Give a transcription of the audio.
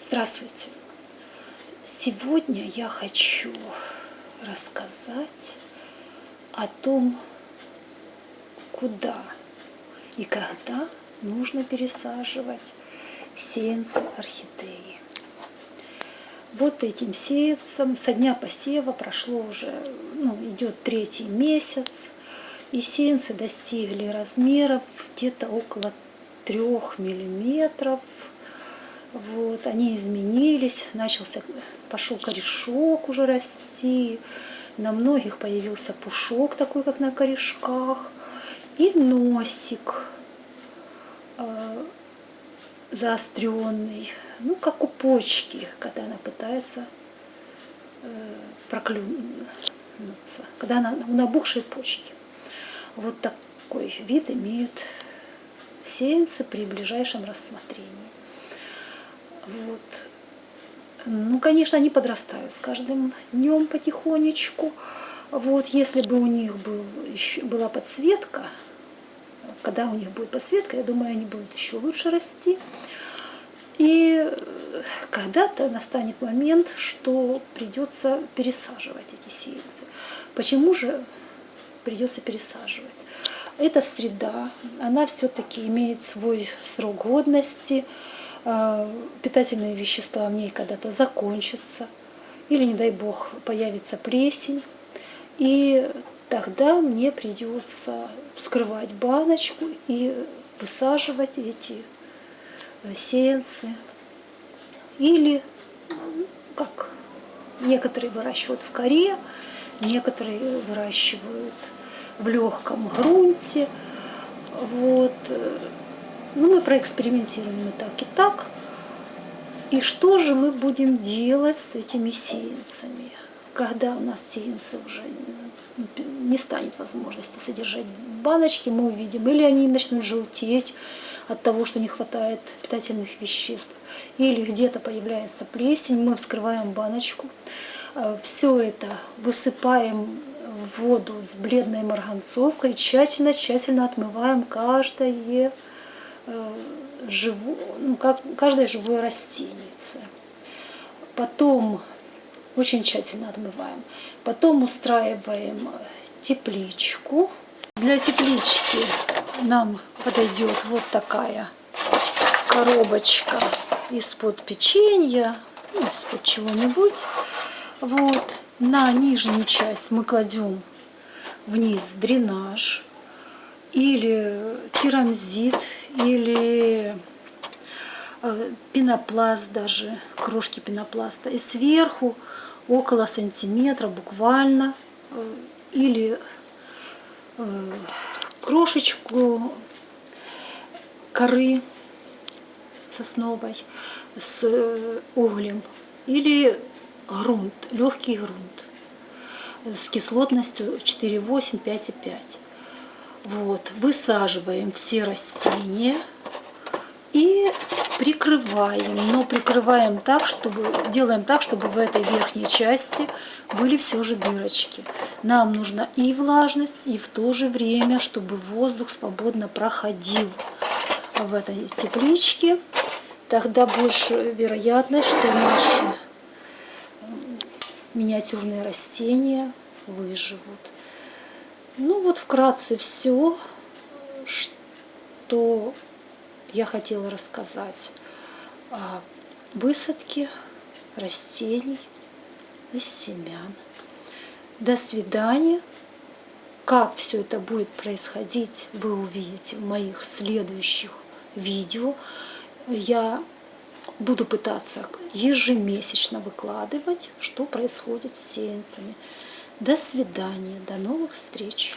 Здравствуйте! Сегодня я хочу рассказать о том, куда и когда нужно пересаживать сеянцы орхидеи. Вот этим сеянцам со дня посева прошло уже, ну, идет третий месяц, и сеянцы достигли размеров где-то около трех миллиметров вот, они изменились, начался, пошел корешок уже расти, на многих появился пушок такой, как на корешках, и носик э, заостренный, ну, как у почки, когда она пытается э, проклюнуться, когда она у набухшей почки. Вот такой вид имеют сеянцы при ближайшем рассмотрении. Вот. Ну, конечно, они подрастают с каждым днем потихонечку. Вот, если бы у них был, еще, была подсветка, когда у них будет подсветка, я думаю, они будут еще лучше расти. И когда-то настанет момент, что придется пересаживать эти сеянцы. Почему же придется пересаживать? Эта среда, она все-таки имеет свой срок годности, питательные вещества в ней когда-то закончатся, или, не дай бог, появится плесень, и тогда мне придется вскрывать баночку и высаживать эти э, сеянцы. Или, как некоторые выращивают в коре, некоторые выращивают в легком грунте. Вот. Ну, мы проэкспериментируем и так, и так. И что же мы будем делать с этими сеянцами, когда у нас сеянцы уже не станет возможности содержать в баночке, мы увидим, или они начнут желтеть от того, что не хватает питательных веществ, или где-то появляется плесень, мы вскрываем баночку, э, все это высыпаем в воду с бледной марганцовкой, тщательно-тщательно отмываем каждое живу, ну, как, каждое живое растение. Потом очень тщательно отмываем. Потом устраиваем тепличку. Для теплички нам подойдет вот такая коробочка из-под печенья, ну, из-под чего-нибудь. Вот на нижнюю часть мы кладем вниз дренаж или керамзит, или э, пенопласт даже, крошки пенопласта. И сверху около сантиметра буквально, э, или э, крошечку коры сосновой с углем, или грунт, легкий грунт с кислотностью 4,8, 5,5. Вот, высаживаем все растения и прикрываем, но прикрываем так, чтобы, делаем так, чтобы в этой верхней части были все же дырочки. Нам нужна и влажность, и в то же время, чтобы воздух свободно проходил в этой тепличке. Тогда больше вероятность, что наши миниатюрные растения выживут. Ну вот вкратце все, что я хотела рассказать о высадке растений из семян. До свидания. Как все это будет происходить, вы увидите в моих следующих видео. Я буду пытаться ежемесячно выкладывать, что происходит с сеянцами. До свидания, до новых встреч!